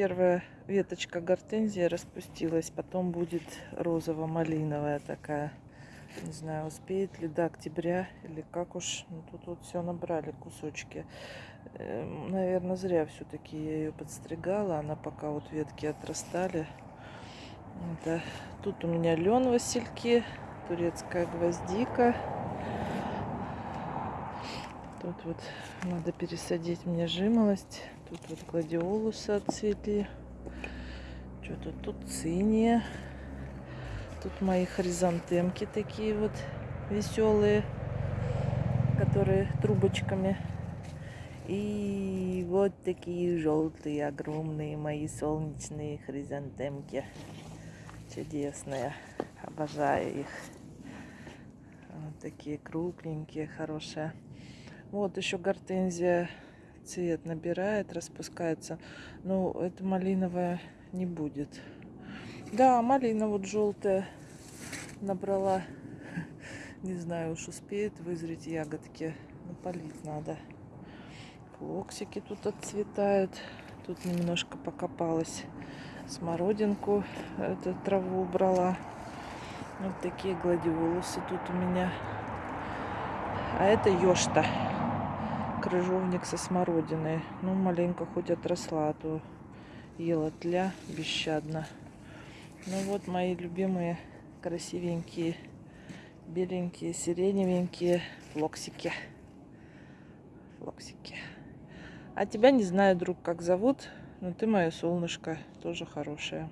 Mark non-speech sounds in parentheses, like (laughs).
первая веточка гортензии распустилась, потом будет розово-малиновая такая. Не знаю, успеет ли до октября или как уж. Ну, тут вот все набрали кусочки. Эм, Наверное, зря все-таки я ее подстригала. Она пока вот ветки отрастали. Это, тут у меня лен васильки, турецкая гвоздика. Тут вот надо пересадить мне жимолость. Тут вот гладиолусы отцветли. Что-то тут циния. Тут мои хризантемки такие вот веселые, которые трубочками. И вот такие желтые, огромные мои солнечные хризантемки. Чудесные. Обожаю их. Вот такие крупненькие, хорошие. Вот еще гортензия цвет набирает, распускается. Но это малиновая не будет. Да, малина вот желтая набрала. (laughs) Не знаю, уж успеет вызреть ягодки. Но полить надо. Флоксики тут отцветают. Тут немножко покопалась смородинку. Эту траву убрала. Вот такие гладиолусы тут у меня. А это ёшта. Крыжовник со смородиной. Ну, маленько хоть отросла, а то ела тля бесщадно. Ну вот мои любимые красивенькие, беленькие, сиреневенькие флоксики. Флоксики. А тебя не знаю, друг, как зовут, но ты мое солнышко, тоже хорошее.